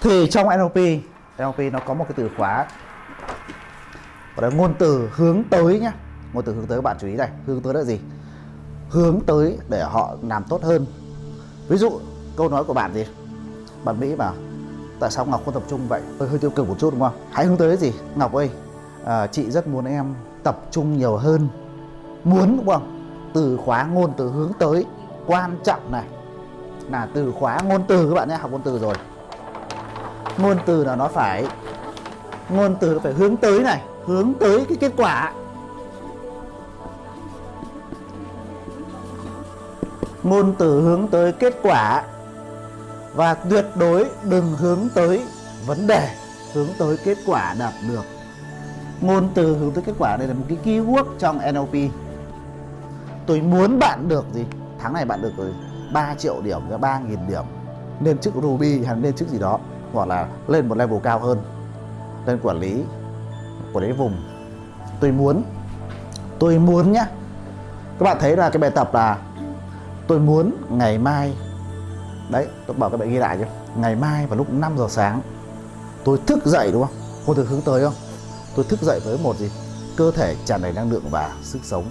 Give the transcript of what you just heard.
thì trong NLP NLP nó có một cái từ khóa gọi là ngôn từ hướng tới nhá. Ngôn từ hướng tới các bạn chú ý này hướng tới là gì? Hướng tới để họ làm tốt hơn. Ví dụ câu nói của bạn gì? Bạn Mỹ bảo tại sao Ngọc không tập trung vậy? Hơi, hơi tiêu cực một chút đúng không? Hãy hướng tới gì? Ngọc ơi à, chị rất muốn em tập trung nhiều hơn. Muốn đúng không? Từ khóa ngôn từ hướng tới quan trọng này. Là từ khóa ngôn từ các bạn nhé học ngôn từ rồi ngôn từ là nó phải ngôn từ nó phải hướng tới này, hướng tới cái kết quả. Ngôn từ hướng tới kết quả và tuyệt đối đừng hướng tới vấn đề, hướng tới kết quả đạt được. Ngôn từ hướng tới kết quả, đây là một cái keyword trong NLP tôi muốn bạn được gì? Tháng này bạn được rồi 3 triệu điểm ra 3 nghìn điểm. Lên chức Ruby hay lên chức gì đó hoặc là lên một level cao hơn, lên quản lý quản lý vùng. Tôi muốn tôi muốn nhá. Các bạn thấy là cái bài tập là tôi muốn ngày mai, đấy, tôi bảo các bạn ghi lại chứ ngày mai vào lúc 5 giờ sáng, tôi thức dậy đúng không? Cô được hướng tới không? Tôi thức dậy với một gì? Cơ thể tràn đầy năng lượng và sức sống.